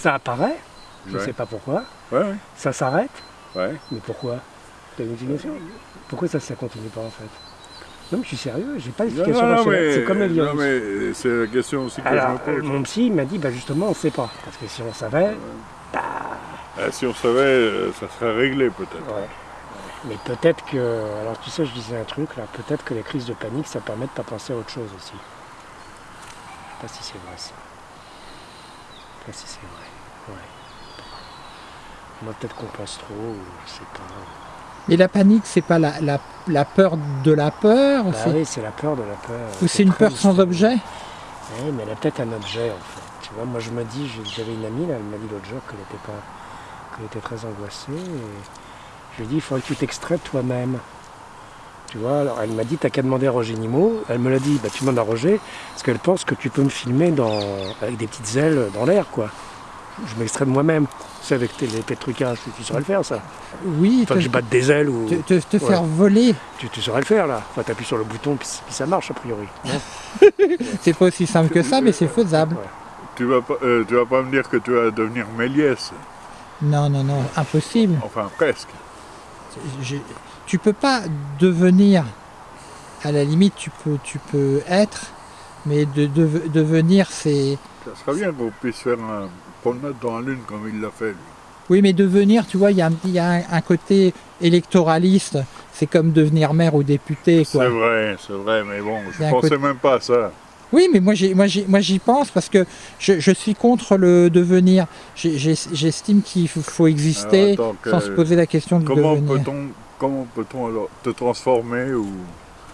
Ça apparaît, je ne Ouais. sais pas pourquoi. Ouais, ouais. Ça s'arrête, mais pourquoi? T'as une explication Pourquoi ça, ça continue pas en fait? Non, mais je suis sérieux, j'ai pas Non, d'explication non, non, rationnelle. mais, C'est comme le non, virus. mais euh, c'est la question aussi que Alors, je me pose. mon psy m'a dit, bah justement, on ne sait pas. Parce que si on savait, Ah, si on savait, euh, ça serait réglé peut-être. Mais peut-être que, alors tu sais, je disais un truc là, peut-être que les crises de panique, ça permet de pas penser à autre chose aussi. Je sais pas si c'est vrai ça. Si c'est vrai. Ouais. Moi, peut-être qu'on pense trop, ou je sais pas. Mais la panique, c'est pas la, la, la peur de la peur Bah c'est- oui, c'est la peur de la peur. Ou c'est une peur sans objet Oui, mais elle a peut-être un objet en fait. Tu vois, moi je me dis, j'avais une amie là, elle m'a dit l'autre jour qu'elle était pas, était très angoissée. Et je lui ai dit, il faudrait que tu t'extraites toi-même. Tu vois, alors elle m'a dit, t'as qu'à demander à Roger Nimo. Elle me l'a dit, bah tu demandes à Roger, parce qu'elle pense que tu peux me filmer dans, avec des petites ailes dans l'air, quoi. Je m'extrais de moi-même. C'est avec tes, les trucages, tu, tu saurais le faire ça. Oui, Enfin, que je batte des ailes ou. te, te- te Ouais. faire voler, Tu, tu saurais le faire là. Enfin, t'appuies sur le bouton, puis, puis ça marche a priori. c'est pas aussi simple que ça, mais c'est faisable. Tu vas pas, euh, tu vas pas me dire que tu vas devenir Méliès. Non, non, non, impossible. Enfin, presque. Je- tu peux pas devenir, à la limite, tu peux, tu peux être, mais de, de- devenir, c'est. Ça serait bien qu'on puisse faire un promenade dans la Lune comme il l'a fait. lui. Oui, mais devenir, tu vois, il y a, un- il y a un, un côté électoraliste. C'est comme devenir maire ou député. C'est vrai, c'est vrai, mais bon, je un pensais côté- même pas à ça. Oui, mais moi j'y, moi, j'y, moi, j'y pense parce que je, je suis contre le devenir. J'estime qu'il faut, exister Alors, attends, que- sans se poser la question de Comment devenir. peut-on comment peut-on alors te transformer ou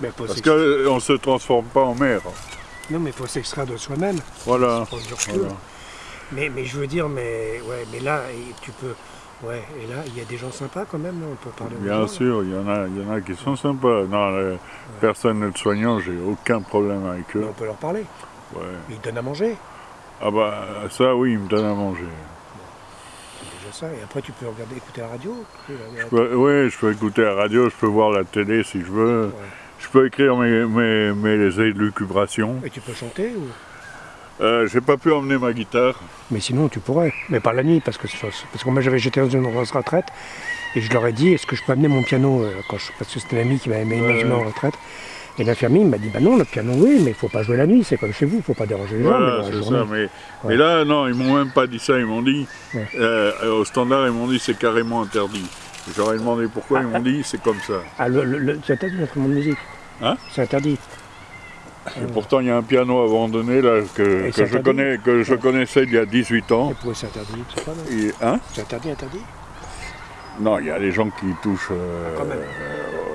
Mais parce qu'on ne se transforme pas en mer. Non, mais il faut s'extraire de soi-même. Voilà. Mais, mais je veux dire, mais, ouais, mais là, tu peux. Ouais, et là, il y a des gens sympas quand même, là, on peut parler aux gens, Bien là. sûr, il y en a, il y en a qui sont sympas. Non, le personnel soignant, j'ai aucun problème avec Mais eux. on peut leur parler. Ouais. Ils donnent à manger. Ah bah ça, oui, ils me donnent à manger. Ça. Et après, tu peux regarder, écouter la radio. Je peux- oui, je peux écouter la radio, je peux voir la télé si je veux. Ouais. Je peux écrire mes, mes, mes élucubrations. Et tu peux chanter ou... Euh, j'ai pas pu emmener ma guitare. Mais sinon, tu pourrais. Mais pas la nuit, parce que, parce que moi, j'avais j'étais dans une grosse retraite. Et je leur ai dit, est-ce que je peux amener mon piano euh, quand je, Parce que c'était l'ami qui m'avait mis Ouais. en retraite. Et l'infirmier m'a dit, bah non, le piano, oui, mais il faut pas jouer la nuit, c'est comme chez vous, il faut pas déranger les gens. Voilà, c'est ça. Mais, Ouais. mais là, non, ils m'ont même pas dit ça. Ils m'ont dit, Ouais. euh, au standard, ils m'ont dit c'est carrément interdit. J'aurais demandé pourquoi, ils m'ont dit c'est comme ça. Ah, le, le, le- c'est interdit l'instrument de musique. Hein C'est interdit. Et pourtant, il y a un piano abandonné là que, c'est je, connais, que je connaissais il y a 18 ans. Et pourquoi c'est interdit sais pas, Et, hein C'est interdit, interdit? Non, il y a des gens qui touchent. euh, Quand même. euh,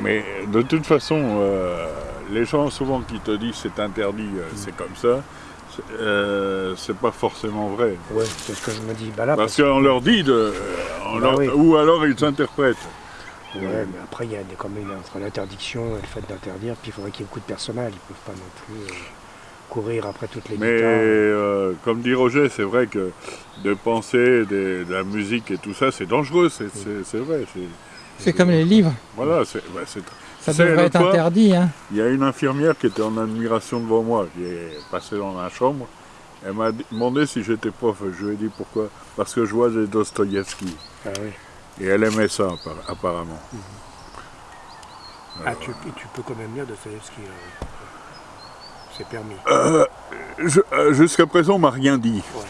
mais de toute façon, euh, les gens souvent qui te disent c'est interdit, euh, c'est comme ça, c'est euh, c'est pas forcément vrai. Ouais, c'est ce que je me dis. Bah là, Parce qu'on leur dit de. on Bah leur- oui. Ou alors ils interprètent. Ouais, mais après, il y a des, quand même entre l'interdiction et le fait d'interdire, puis il faudrait qu'il y ait beaucoup de personnel. Ils ne peuvent pas non plus euh, courir après toutes les Mais euh, comme dit Roger, c'est vrai que de penser des- de la musique et tout ça, c'est dangereux, c'est vrai. C'est- comme les livres, Voilà, c'est bah, ça devrait être fois- interdit. Hein. Il y a une infirmière qui était en admiration devant moi, qui est passée dans la chambre. Elle m'a demandé si j'étais prof. Je lui ai dit pourquoi. Parce que je vois des Dostoïevski. Ah oui. Et elle aimait ça, appar- apparemment. Ah, tu, et tu peux quand même lire Dostoevsky. euh, c'est permis. Euh, Jusqu'à présent, on m'a rien dit. Ouais.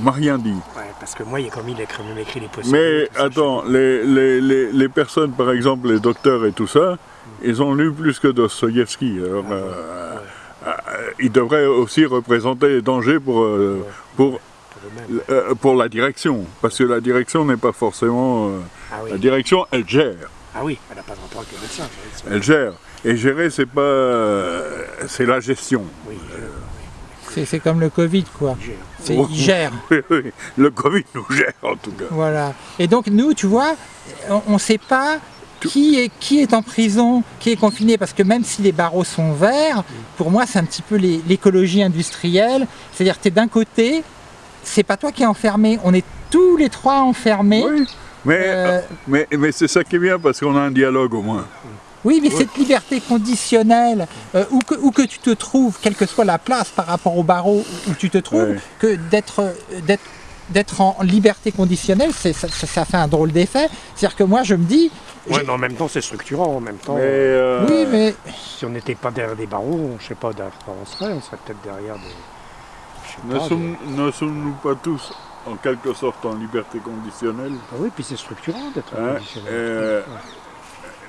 M'a rien dit. Ouais, parce que moi, il y a comme il a écrit, même écrit les possibles. Mais attends, les, les, les, les personnes, par exemple, les docteurs et tout ça, ils ont lu plus que Dostoïevski. Alors, Ah, euh, euh, ils devraient aussi représenter les dangers pour, euh, pour, Pour la direction. Parce que la direction n'est pas forcément... Ah oui. La direction, elle gère. Ah oui, elle n'a pas de rapport avec le médecin. Elle gère. Et gérer, c'est pas... c'est la gestion. Oui, C'est, comme le Covid, quoi. il gère. Le Covid nous gère, en tout cas. Voilà. Et donc nous, tu vois, on ne sait pas qui est, qui est en prison, qui est confiné, parce que même si les barreaux sont verts, pour moi c'est un petit peu l'écologie industrielle. C'est-à-dire que tu es d'un côté, c'est pas toi qui es enfermé, on est tous les trois enfermés. Oui. Mais, Euh, mais, mais c'est ça qui est bien, parce qu'on a un dialogue au moins. Oui, mais cette liberté conditionnelle, euh, où, que, où que tu te trouves, quelle que soit la place par rapport au barreau où tu te trouves, que d'être euh, d'être en liberté conditionnelle, c'est- ça, ça- ça fait un drôle d'effet. C'est-à-dire que moi, je me dis, Ouais, j'ai- mais en même temps, c'est structurant. En même temps, Mais, euh, oui, mais si on n'était pas derrière des barreaux, je sais pas derrière quoi on serait. On serait peut-être derrière des. je sais ne sommes- ne sommes-nous pas tous en quelque sorte en liberté conditionnelle? Des- Ah oui, puis c'est structurant d'être Hein, conditionnel. euh,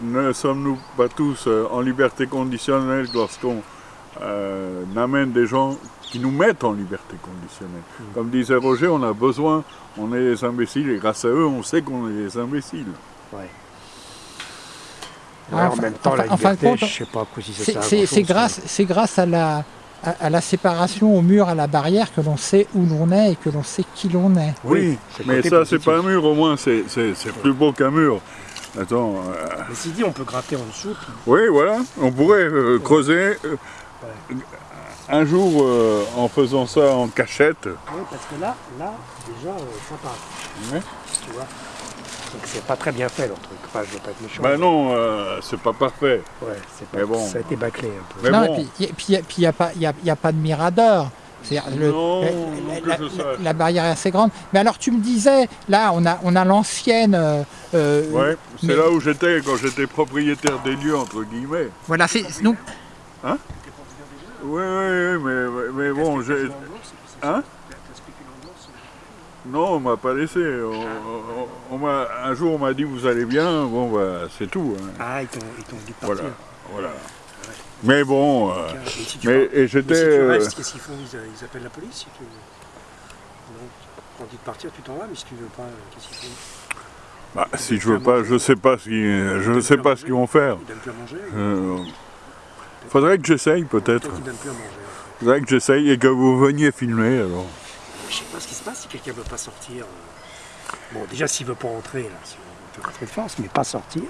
Ne sommes-nous pas tous euh, en liberté conditionnelle lorsqu'on euh, amène des gens qui nous mettent en liberté conditionnelle Comme disait Roger, on a besoin, on est des imbéciles et grâce à eux, on sait qu'on est des imbéciles. Ouais. Ah, Ouais, en enfin- même temps, la enfin- en fin de liberté, compte, je sais pas quoi si c'est- c'est grâce, c'est grâce à la, à, à la séparation au mur, à la barrière, que l'on sait où l'on est et que l'on sait qui l'on est. Oui, le mais ça, c'est pas un mur, au moins, c'est plus beau qu'un mur. Attends, euh, Mais si dit, on peut gratter en dessous. puis- oui, voilà, on pourrait euh, creuser euh, un jour euh, en faisant ça en cachette. Oui, parce que là, là, déjà, euh, ça passe. Ouais. Tu vois Donc c'est pas très bien fait leur truc. Enfin, je veux pas être méchant. Ben non, euh, c'est pas parfait. Ouais, c'est pas, Mais bon. ça a été bâclé un peu. Mais non, bon. et puis il n'y a, a, pas- y a- y a pas de mirador. Le- Non, la, barrière est assez grande. Mais alors tu me disais, là on a, on a l'ancienne. euh, euh, Ouais, c'est mais- là où j'étais quand j'étais propriétaire des lieux, entre guillemets. Voilà, c'est donc Oui, oui, oui, mais, mais bon, j'ai... Hein? Non, on m'a pas laissé. On- on- on m'a- un jour, on m'a dit, vous allez bien, bon, bah, c'est tout. hein. Ah, ils t'ont dit partir. Voilà, voilà. Mais bon, euh, Et si tu mais, pars- et j'étais... si tu euh, restes, qu'est-ce qu'ils font ils, ils appellent la police si tu... Non, quand dit de partir, tu t'en vas, mais si tu veux pas, euh, qu'est-ce qu'ils font bah, si je veux pas, je sais pas ce qu'ils, je sais pas ce qu'ils vont faire. Ils donnent plus à manger Euh, faudrait que j'essaye, peut-être. Faudrait que j'essaye et que vous veniez filmer, alors. Je sais pas ce qui se passe si quelqu'un veut pas sortir. euh. Bon, déjà, s'il veut pas rentrer, là, on peut rentrer de force, mais pas sortir.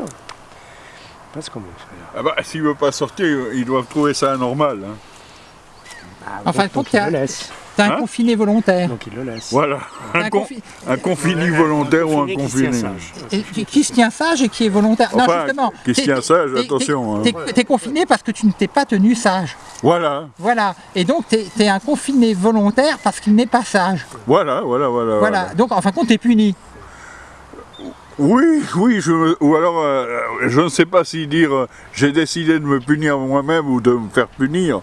Pas ce qu'on veut faire. Ah bah, s'il veut pas sortir, ils doivent trouver ça anormal. hein. Ah, En fin de compte, il le laisse. t'as un Hein confiné volontaire. Donc il le laisse. Voilà, un, un con- confi- un confini volontaire ou un confiné qui se tient confiné. sage. Et qui, qui se tient sage et qui est volontaire? non, justement. qui se t'es- tient sage, t'es- attention. hein. T'es t'es confiné parce que tu ne t'es pas tenu sage. Voilà, Voilà. Et donc, tu es, un confiné volontaire parce qu'il n'est pas sage. voilà, voilà, voilà. Voilà. Donc, en fin de compte, tu es puni. Oui, oui, je, ou alors, euh, je ne sais pas si dire euh, j'ai décidé de me punir moi-même ou de me faire punir.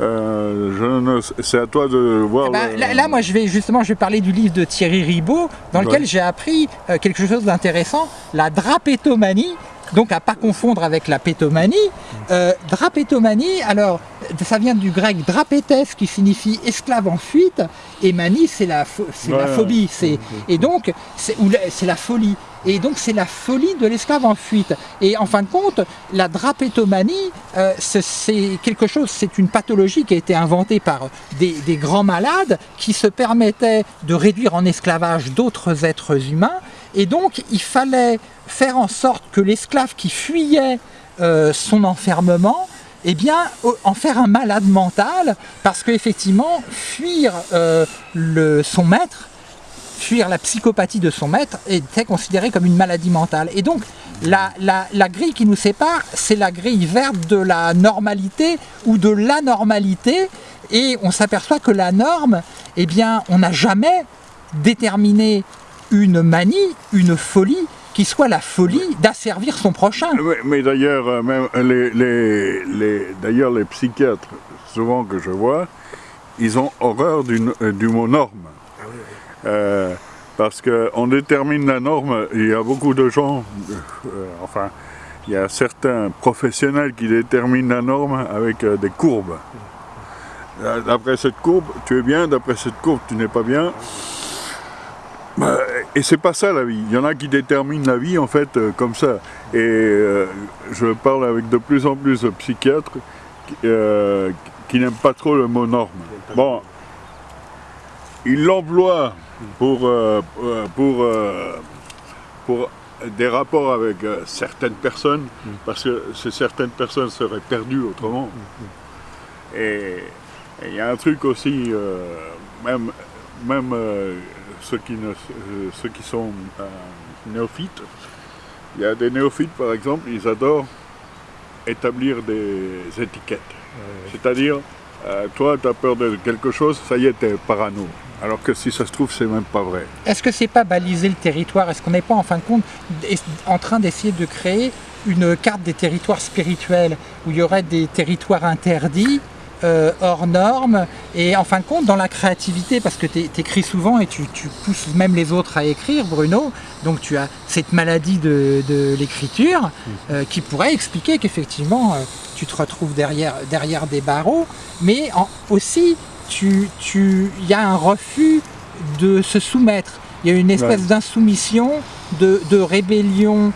Euh, c'est à toi de voir. Eh ben, le- là, là, moi, je vais justement, je vais parler du livre de Thierry Ribaud, dans lequel Ouais. j'ai appris euh, quelque chose d'intéressant, la drapétomanie. Donc à pas confondre avec la pétomanie. Euh, drapétomanie, alors ça vient du grec drapétes qui signifie esclave en fuite, et manie c'est la, phobie, c'est et donc c'est la- c'est la folie. Et donc c'est la folie de l'esclave en fuite. Et en fin de compte, la drapétomanie, euh, c'est- c'est quelque chose, c'est une pathologie qui a été inventée par des, des grands malades qui se permettaient de réduire en esclavage d'autres êtres humains. Et donc il fallait faire en sorte que l'esclave qui fuyait euh, son enfermement, eh bien, en faire un malade mental, parce qu'effectivement, fuir euh, son maître, fuir la psychopathie de son maître était considéré comme une maladie mentale. Et donc, la, la- grille qui nous sépare, c'est la grille verte de la normalité ou de l'anormalité. Et on s'aperçoit que la norme, eh on n'a jamais déterminé une manie, une folie, qui soit la folie d'asservir son prochain. Oui, mais d'ailleurs, euh, même les, les, les- d'ailleurs, les psychiatres, souvent que je vois, ils ont horreur du, euh, du mot norme. Euh, parce qu'on détermine la norme, il y a beaucoup de gens, euh, enfin, il y a certains professionnels qui déterminent la norme avec euh, des courbes. Euh, D'après cette courbe, tu es bien, d'après cette courbe, tu n'es pas bien. Bah, et c'est pas ça la vie. Il y en a qui déterminent la vie en fait euh, comme ça. Et euh, je parle avec de plus en plus de psychiatres qui, euh, qui n'aiment pas trop le mot norme. Bon, ils l'emploient pour, pour, pour des rapports avec certaines personnes, parce que ces certaines personnes seraient perdues autrement. Et il y a un truc aussi, même, même euh, ceux, qui ne, euh, ceux qui sont euh, néophytes, il y a des néophytes par exemple, ils adorent établir des étiquettes. C'est-à-dire, toi, tu as peur de quelque chose, ça y est, tu es parano. Alors que si ça se trouve, c'est même pas vrai. Est-ce que c'est pas baliser le territoire? Est-ce qu'on n'est pas en fin de compte en train d'essayer de créer une carte des territoires spirituels où il y aurait des territoires interdits euh, hors normes et en fin de compte dans la créativité parce que tu écris souvent et tu, pousses même les autres à écrire Bruno donc tu as cette maladie de, l'écriture mmh. euh, qui pourrait expliquer qu'effectivement euh, tu te retrouves derrière, derrière des barreaux. Mais aussi il tu, y a un refus de se soumettre. Il y a une espèce d'insoumission de, rébellion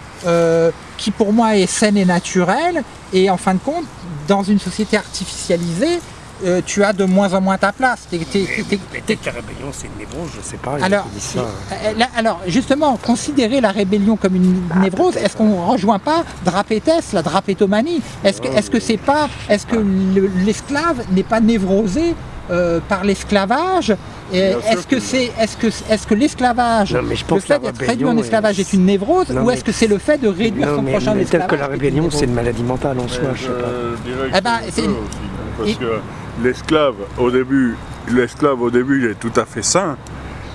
qui pour moi est saine et naturelle et en fin de compte dans une société artificialisée, euh, tu as de moins en moins ta place. Peut-être que la rébellion c'est une névrose, je sais pas. Alors, ça. Euh, alors justement, considérer la rébellion comme une ah, névrose, est-ce qu'on ne rejoint pas Drapétès, la drapétomanie? Est-ce que est-ce que c'est pas, est-ce que l'esclave n'est pas névrosé euh, par l'esclavage est-ce que c'est est-ce que est-ce que l'esclavage le fait d'être réduit en esclavage est une névrose ou est-ce que c'est le fait de réduire son prochain esclavage Peut-être que la rébellion c'est une maladie mentale en soi, je sais pas. Eh ben, parce que l'esclave au début, l'esclave au début il est tout à fait sain,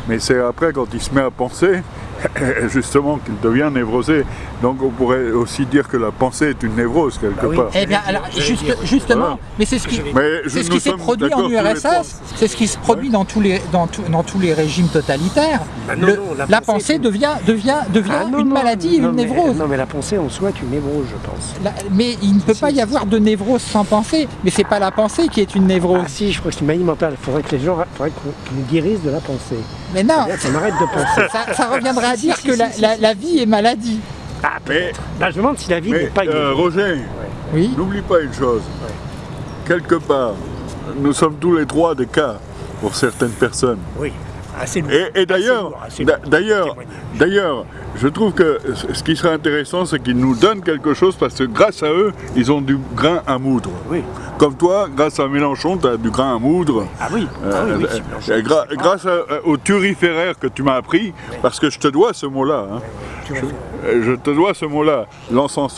mais c'est après quand il se met à penser justement qu'il devient névrosé. Donc on pourrait aussi dire que la pensée est une névrose quelque bah part. Eh bien alors justement, mais c'est ce qui, ce qui s'est produit en URSS, c'est ce qui se produit dans tous les dans, dans tous les régimes totalitaires. Bah la, pensée, devient devient devient ah une maladie, une névrose. non mais la pensée en soi est une névrose, je pense. mais il ne peut pas y avoir de névrose sans pensée. Mais c'est pas la pensée qui est une névrose. Ah si, je crois que c'est une maladie mentale. Il faudrait que les gens, faudrait qu'ils nous guérissent de la pensée. Mais non, ça m'arrête de penser. Ça, ça reviendrait à dire que la, vie est maladie. Ah, mais, bah, je me demande si la vie n'est pas euh, Roger, oui n'oublie pas une chose. Quelque part, nous sommes tous les trois des cas pour certaines personnes. Oui. Et, et d'ailleurs, d'ailleurs, d'ailleurs, je trouve que ce qui serait intéressant, c'est qu'ils nous donnent quelque chose parce que grâce à eux, ils ont du grain à moudre. Oui. Comme toi, grâce à Mélenchon, tu as du grain à moudre. Ah oui, ah oui, euh, grâce au turiféraire que tu m'as appris, parce que je te dois ce mot-là. Hein. je, je, te dois ce mot-là, l'encensoir.